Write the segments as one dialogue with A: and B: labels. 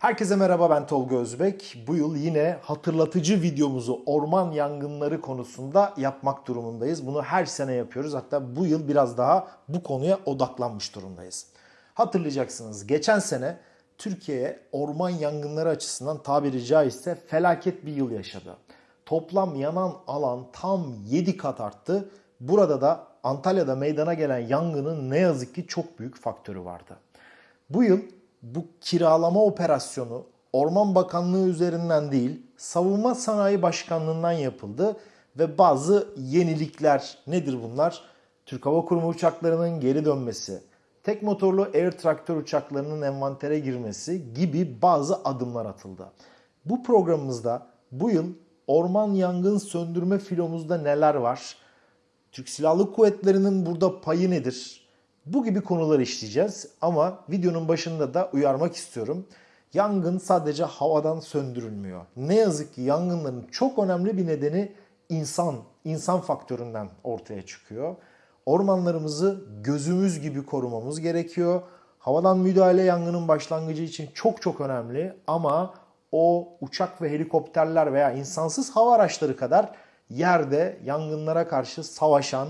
A: Herkese merhaba ben Tolga Özbek. Bu yıl yine hatırlatıcı videomuzu orman yangınları konusunda yapmak durumundayız. Bunu her sene yapıyoruz. Hatta bu yıl biraz daha bu konuya odaklanmış durumdayız. Hatırlayacaksınız geçen sene Türkiye orman yangınları açısından tabiri caizse felaket bir yıl yaşadı. Toplam yanan alan tam 7 kat arttı. Burada da Antalya'da meydana gelen yangının ne yazık ki çok büyük faktörü vardı. Bu yıl bu kiralama operasyonu Orman Bakanlığı üzerinden değil, Savunma Sanayi Başkanlığı'ndan yapıldı ve bazı yenilikler nedir bunlar? Türk Hava Kurumu uçaklarının geri dönmesi, tek motorlu air traktör uçaklarının envantere girmesi gibi bazı adımlar atıldı. Bu programımızda bu yıl orman yangın söndürme filomuzda neler var? Türk Silahlı Kuvvetleri'nin burada payı nedir? Bu gibi konuları işleyeceğiz ama videonun başında da uyarmak istiyorum. Yangın sadece havadan söndürülmüyor. Ne yazık ki yangınların çok önemli bir nedeni insan, insan faktöründen ortaya çıkıyor. Ormanlarımızı gözümüz gibi korumamız gerekiyor. Havadan müdahale yangının başlangıcı için çok çok önemli ama o uçak ve helikopterler veya insansız hava araçları kadar yerde yangınlara karşı savaşan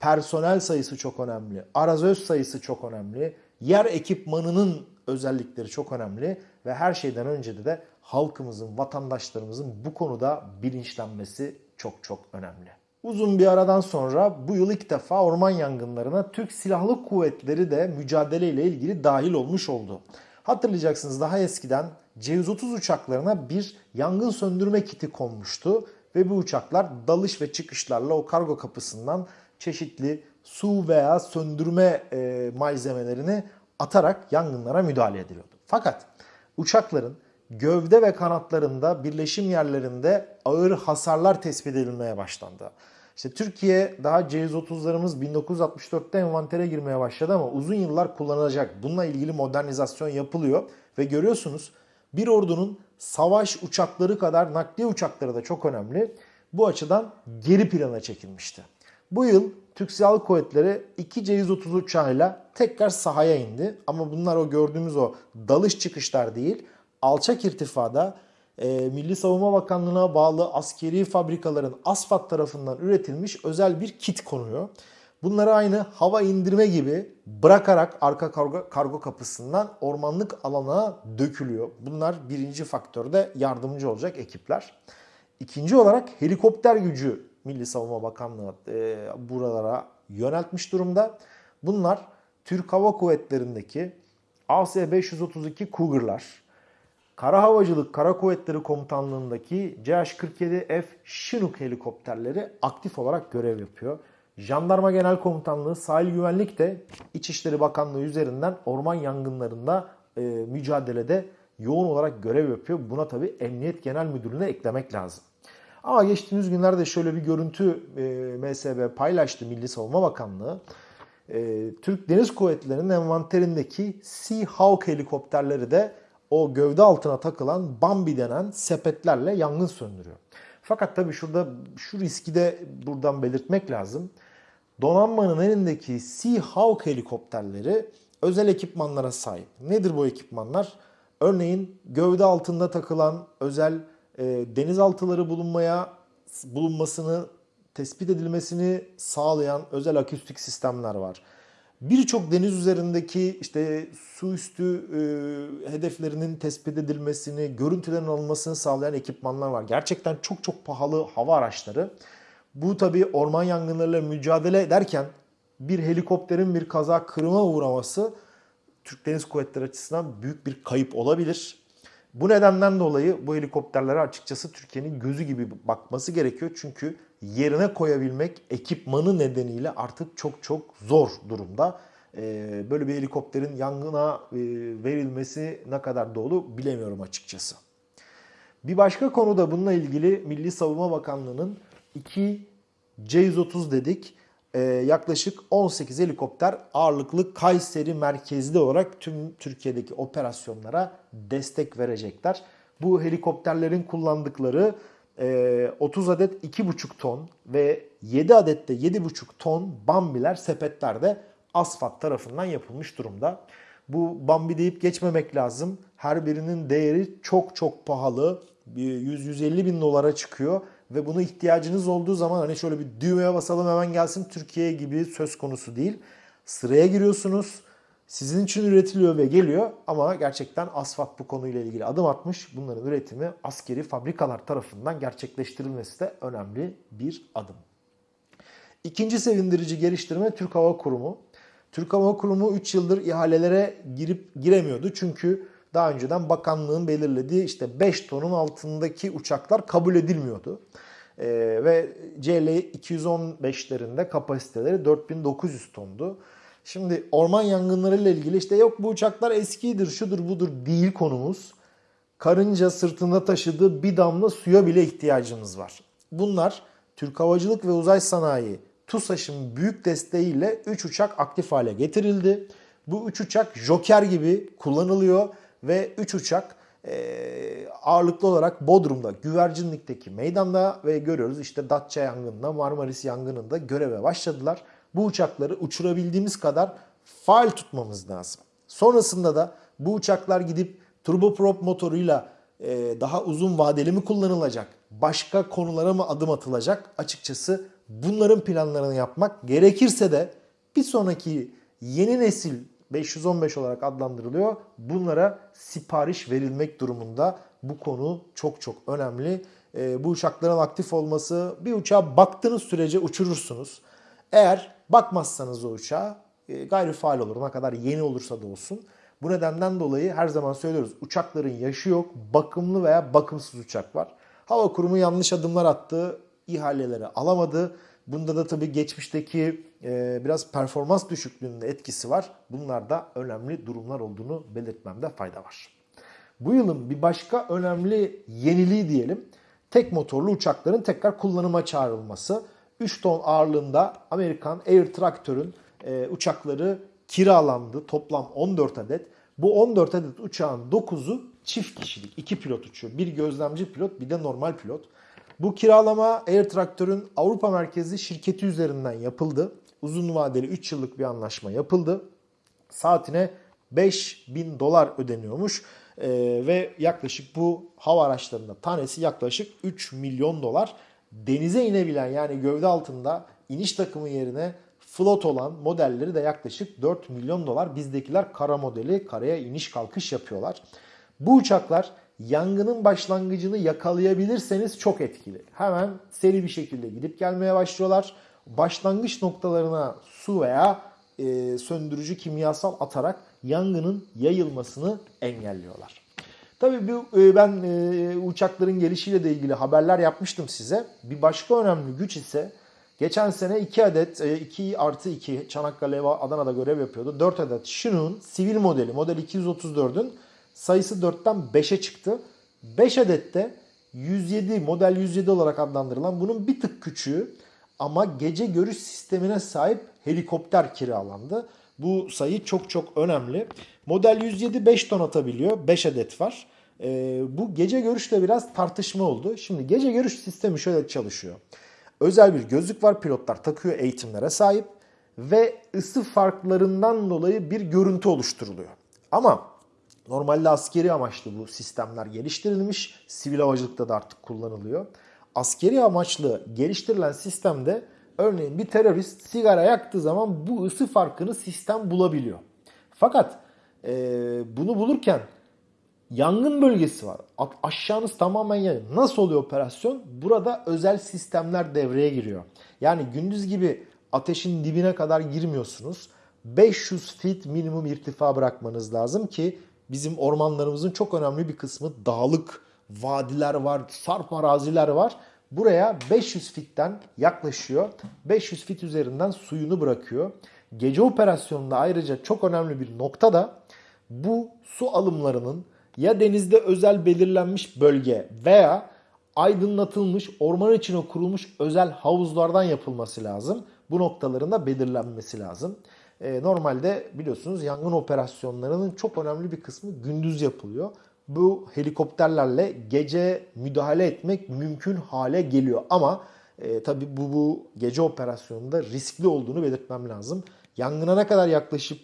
A: personel sayısı çok önemli. Arazöz sayısı çok önemli. Yer ekipmanının özellikleri çok önemli ve her şeyden önce de, halkımızın, vatandaşlarımızın bu konuda bilinçlenmesi çok çok önemli. Uzun bir aradan sonra bu yıl ilk defa orman yangınlarına Türk Silahlı Kuvvetleri de mücadeleyle ilgili dahil olmuş oldu. Hatırlayacaksınız daha eskiden C-130 uçaklarına bir yangın söndürme kiti konmuştu ve bu uçaklar dalış ve çıkışlarla o kargo kapısından çeşitli su veya söndürme e, malzemelerini atarak yangınlara müdahale ediliyordu. Fakat uçakların gövde ve kanatlarında birleşim yerlerinde ağır hasarlar tespit edilmeye başlandı. İşte Türkiye daha C-130'larımız 1964'te envantere girmeye başladı ama uzun yıllar kullanılacak. Bununla ilgili modernizasyon yapılıyor ve görüyorsunuz bir ordunun savaş uçakları kadar nakliye uçakları da çok önemli. Bu açıdan geri plana çekilmişti. Bu yıl Türk Silahlı Kuvvetleri 2 C-130 uçağıyla tekrar sahaya indi. Ama bunlar o gördüğümüz o dalış çıkışlar değil. Alçak irtifada e, Milli Savunma Bakanlığı'na bağlı askeri fabrikaların ASFAD tarafından üretilmiş özel bir kit konuyor. Bunları aynı hava indirme gibi bırakarak arka kargo, kargo kapısından ormanlık alana dökülüyor. Bunlar birinci faktörde yardımcı olacak ekipler. İkinci olarak helikopter gücü Milli Savunma Bakanlığı e, buralara yöneltmiş durumda. Bunlar Türk Hava Kuvvetleri'ndeki AS-532 Cougar'lar, Kara Havacılık Kara Kuvvetleri Komutanlığı'ndaki CH-47F Chinook helikopterleri aktif olarak görev yapıyor. Jandarma Genel Komutanlığı Sahil Güvenlik de İçişleri Bakanlığı üzerinden orman yangınlarında e, mücadelede yoğun olarak görev yapıyor. Buna tabi Emniyet Genel Müdürlüğü'ne eklemek lazım. Ama geçtiğimiz günlerde şöyle bir görüntü e, MSB paylaştı Milli Savunma Bakanlığı. E, Türk Deniz Kuvvetleri'nin envanterindeki Sea Hawk helikopterleri de o gövde altına takılan Bambi denen sepetlerle yangın söndürüyor. Fakat tabii şurada şu riski de buradan belirtmek lazım. Donanmanın elindeki Sea Hawk helikopterleri özel ekipmanlara sahip. Nedir bu ekipmanlar? Örneğin gövde altında takılan özel e, denizaltıları bulunmaya bulunmasını tespit edilmesini sağlayan özel akustik sistemler var. Birçok deniz üzerindeki işte su üstü e, hedeflerinin tespit edilmesini, görüntülerin alınmasını sağlayan ekipmanlar var. Gerçekten çok çok pahalı hava araçları. Bu tabii orman yangınlarıyla mücadele ederken bir helikopterin bir kaza kırıma uğraması Türk Deniz Kuvvetleri açısından büyük bir kayıp olabilir. Bu nedenden dolayı bu helikopterlere açıkçası Türkiye'nin gözü gibi bakması gerekiyor. Çünkü yerine koyabilmek ekipmanı nedeniyle artık çok çok zor durumda. Ee, böyle bir helikopterin yangına e, verilmesi ne kadar doğru bilemiyorum açıkçası. Bir başka konu da bununla ilgili Milli Savunma Bakanlığı'nın 2 C-130 dedik e, yaklaşık 18 helikopter ağırlıklı Kayseri merkezli olarak tüm Türkiye'deki operasyonlara destek verecekler. Bu helikopterlerin kullandıkları e, 30 adet 2,5 ton ve 7 adet de 7,5 ton bambiler sepetlerde asfalt tarafından yapılmış durumda. Bu Bambi deyip geçmemek lazım. Her birinin değeri çok çok pahalı. Bir 100-150 bin dolara çıkıyor. Ve buna ihtiyacınız olduğu zaman hani şöyle bir düğmeye basalım hemen gelsin Türkiye gibi söz konusu değil. Sıraya giriyorsunuz. Sizin için üretiliyor ve geliyor ama gerçekten ASFAT bu konuyla ilgili adım atmış. Bunların üretimi askeri fabrikalar tarafından gerçekleştirilmesi de önemli bir adım. İkinci sevindirici geliştirme Türk Hava Kurumu. Türk Hava Kurumu 3 yıldır ihalelere girip giremiyordu. Çünkü daha önceden bakanlığın belirlediği işte 5 tonun altındaki uçaklar kabul edilmiyordu. Ee, ve CL 215'lerinde kapasiteleri 4900 tondu. Şimdi orman yangınları ile ilgili işte yok bu uçaklar eskidir, şudur budur değil konumuz. Karınca sırtında taşıdığı bir damla suya bile ihtiyacımız var. Bunlar Türk Havacılık ve Uzay Sanayi TUSAŞ'ın büyük desteğiyle 3 uçak aktif hale getirildi. Bu 3 uçak Joker gibi kullanılıyor ve 3 uçak e, ağırlıklı olarak Bodrum'da, Güvercinlik'teki meydanda ve görüyoruz işte Datça yangınında, Marmaris yangınında göreve başladılar. Bu uçakları uçurabildiğimiz kadar faal tutmamız lazım. Sonrasında da bu uçaklar gidip turboprop motoruyla e, daha uzun vadeli mi kullanılacak? Başka konulara mı adım atılacak? Açıkçası bunların planlarını yapmak gerekirse de bir sonraki yeni nesil 515 olarak adlandırılıyor. Bunlara sipariş verilmek durumunda. Bu konu çok çok önemli. E, bu uçakların aktif olması bir uçağa baktığınız sürece uçurursunuz. Eğer bakmazsanız o uçağa e, gayri faal olur. Ne kadar yeni olursa da olsun. Bu nedenden dolayı her zaman söylüyoruz uçakların yaşı yok. Bakımlı veya bakımsız uçak var. Hava Kurumu yanlış adımlar attı. ihaleleri alamadı. Bunda da tabii geçmişteki e, biraz performans düşüklüğünün etkisi var. Bunlar da önemli durumlar olduğunu belirtmemde fayda var. Bu yılın bir başka önemli yeniliği diyelim. Tek motorlu uçakların tekrar kullanıma çağrılması. 3 ton ağırlığında Amerikan Air Tractor'ın e, uçakları kiralandı. Toplam 14 adet. Bu 14 adet uçağın 9'u çift kişilik. 2 pilot uçuyor. Bir gözlemci pilot bir de normal pilot. Bu kiralama Air Tractor'ın Avrupa merkezli şirketi üzerinden yapıldı. Uzun vadeli 3 yıllık bir anlaşma yapıldı. Saatine 5000 dolar ödeniyormuş. Ee, ve yaklaşık bu hava araçlarında tanesi yaklaşık 3 milyon dolar. Denize inebilen yani gövde altında iniş takımı yerine float olan modelleri de yaklaşık 4 milyon dolar. Bizdekiler kara modeli karaya iniş kalkış yapıyorlar. Bu uçaklar yangının başlangıcını yakalayabilirseniz çok etkili. Hemen seri bir şekilde gidip gelmeye başlıyorlar. Başlangıç noktalarına su veya e, söndürücü kimyasal atarak yangının yayılmasını engelliyorlar. Tabii bu, e, ben e, uçakların gelişiyle de ilgili haberler yapmıştım size. Bir başka önemli güç ise geçen sene 2 adet, e, 2 artı 2 Çanakkale ve Adana'da görev yapıyordu. 4 adet Chinook'un sivil modeli, model 234'ün sayısı 4'ten 5'e çıktı. 5 adet de 107 model 107 olarak adlandırılan bunun bir tık küçüğü ama gece görüş sistemine sahip helikopter kiralandı. Bu sayı çok çok önemli. Model 107 5 ton atabiliyor. 5 adet var. Ee, bu gece görüşte biraz tartışma oldu. Şimdi gece görüş sistemi şöyle çalışıyor. Özel bir gözlük var. Pilotlar takıyor eğitimlere sahip. Ve ısı farklarından dolayı bir görüntü oluşturuluyor. Ama Normalde askeri amaçlı bu sistemler geliştirilmiş. Sivil havacılıkta da artık kullanılıyor. Askeri amaçlı geliştirilen sistemde örneğin bir terörist sigara yaktığı zaman bu ısı farkını sistem bulabiliyor. Fakat e, bunu bulurken yangın bölgesi var. Aşağınız tamamen yanıyor. Nasıl oluyor operasyon? Burada özel sistemler devreye giriyor. Yani gündüz gibi ateşin dibine kadar girmiyorsunuz. 500 feet minimum irtifa bırakmanız lazım ki bizim ormanlarımızın çok önemli bir kısmı dağlık vadiler var, sarp araziler var. Buraya 500 fitten yaklaşıyor. 500 fit üzerinden suyunu bırakıyor. Gece operasyonunda ayrıca çok önemli bir nokta da bu su alımlarının ya denizde özel belirlenmiş bölge veya aydınlatılmış orman içine kurulmuş özel havuzlardan yapılması lazım. Bu noktaların da belirlenmesi lazım. E, normalde biliyorsunuz yangın operasyonlarının çok önemli bir kısmı gündüz yapılıyor. Bu helikopterlerle gece müdahale etmek mümkün hale geliyor. Ama e, tabii bu, bu gece operasyonunda riskli olduğunu belirtmem lazım. Yangına ne kadar yaklaşıp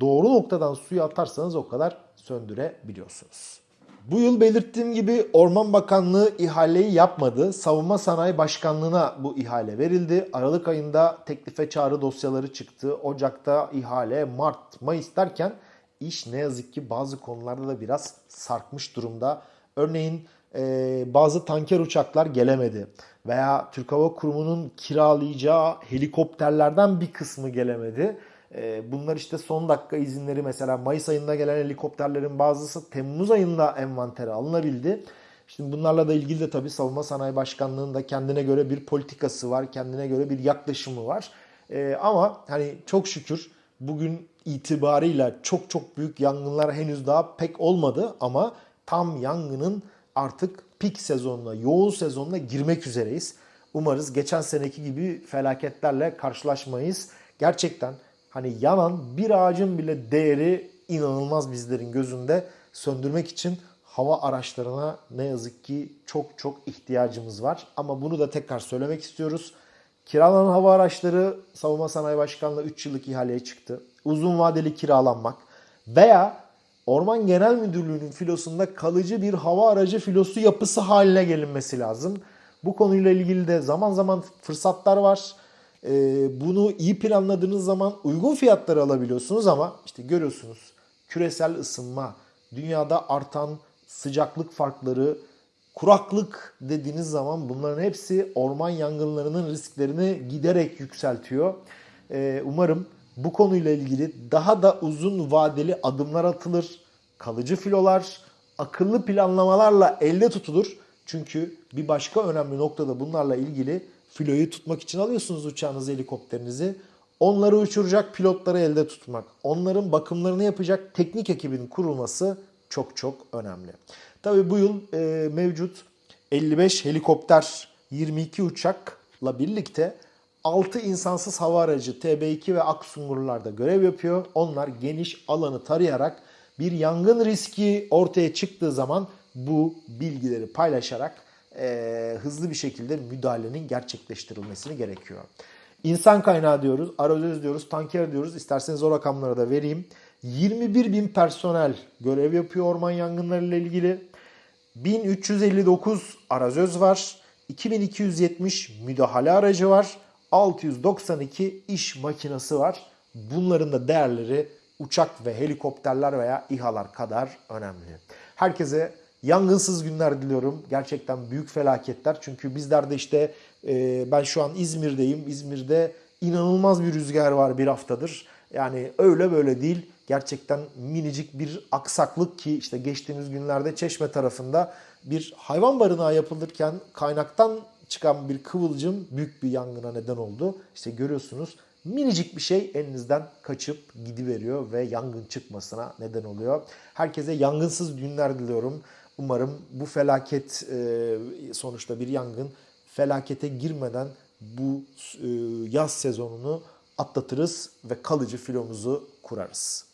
A: doğru noktadan suyu atarsanız o kadar söndürebiliyorsunuz. Bu yıl belirttiğim gibi Orman Bakanlığı ihaleyi yapmadı. Savunma Sanayi Başkanlığı'na bu ihale verildi. Aralık ayında teklife çağrı dosyaları çıktı. Ocak'ta ihale, Mart, Mayıs derken iş ne yazık ki bazı konularda da biraz sarkmış durumda. Örneğin e, bazı tanker uçaklar gelemedi. Veya Türk Hava Kurumu'nun kiralayacağı helikopterlerden bir kısmı gelemedi. E, bunlar işte son dakika izinleri mesela Mayıs ayında gelen helikopterlerin bazısı Temmuz ayında envantere alınabildi. Şimdi bunlarla da ilgili de tabii Savunma Sanayi Başkanlığı'nın da kendine göre bir politikası var, kendine göre bir yaklaşımı var. E, ama hani çok şükür bugün itibarıyla çok çok büyük yangınlar henüz daha pek olmadı ama tam yangının artık pik sezonuna, yoğun sezonuna girmek üzereyiz. Umarız geçen seneki gibi felaketlerle karşılaşmayız. Gerçekten hani yanan bir ağacın bile değeri inanılmaz bizlerin gözünde. Söndürmek için hava araçlarına ne yazık ki çok çok ihtiyacımız var. Ama bunu da tekrar söylemek istiyoruz. Kiralanan hava araçları Savunma Sanayi Başkanlığı 3 yıllık ihaleye çıktı. Uzun vadeli kiralanmak veya Orman Genel Müdürlüğü'nün filosunda kalıcı bir hava aracı filosu yapısı haline gelinmesi lazım. Bu konuyla ilgili de zaman zaman fırsatlar var. Ee, bunu iyi planladığınız zaman uygun fiyatları alabiliyorsunuz ama işte görüyorsunuz küresel ısınma, dünyada artan sıcaklık farkları, kuraklık dediğiniz zaman bunların hepsi orman yangınlarının risklerini giderek yükseltiyor. Ee, umarım bu konuyla ilgili daha da uzun vadeli adımlar atılır. Kalıcı filolar, akıllı planlamalarla elde tutulur. Çünkü bir başka önemli noktada bunlarla ilgili filoyu tutmak için alıyorsunuz uçağınızı, helikopterinizi. Onları uçuracak pilotları elde tutmak, onların bakımlarını yapacak teknik ekibin kurulması çok çok önemli. Tabii bu yıl e, mevcut 55 helikopter, 22 uçakla birlikte 6 insansız hava aracı TB2 ve Aksungurlar'da görev yapıyor. Onlar geniş alanı tarayarak bir yangın riski ortaya çıktığı zaman bu bilgileri paylaşarak e, hızlı bir şekilde müdahalenin gerçekleştirilmesini gerekiyor. İnsan kaynağı diyoruz, arazöz diyoruz, tanker diyoruz. İsterseniz o rakamları da vereyim. 21 bin personel görev yapıyor orman yangınları ile ilgili. 1359 arazöz var. 2270 müdahale aracı var. 692 iş makinesi var. Bunların da değerleri uçak ve helikopterler veya İHA'lar kadar önemli. Herkese yangınsız günler diliyorum. Gerçekten büyük felaketler. Çünkü bizlerde işte e, ben şu an İzmir'deyim. İzmir'de inanılmaz bir rüzgar var bir haftadır. Yani öyle böyle değil. Gerçekten minicik bir aksaklık ki işte geçtiğimiz günlerde Çeşme tarafında bir hayvan barınağı yapılırken kaynaktan çıkan bir kıvılcım büyük bir yangına neden oldu. İşte görüyorsunuz minicik bir şey elinizden kaçıp gidiveriyor ve yangın çıkmasına neden oluyor. Herkese yangınsız günler diliyorum. Umarım bu felaket e, sonuçta bir yangın felakete girmeden bu e, yaz sezonunu atlatırız ve kalıcı filomuzu kurarız.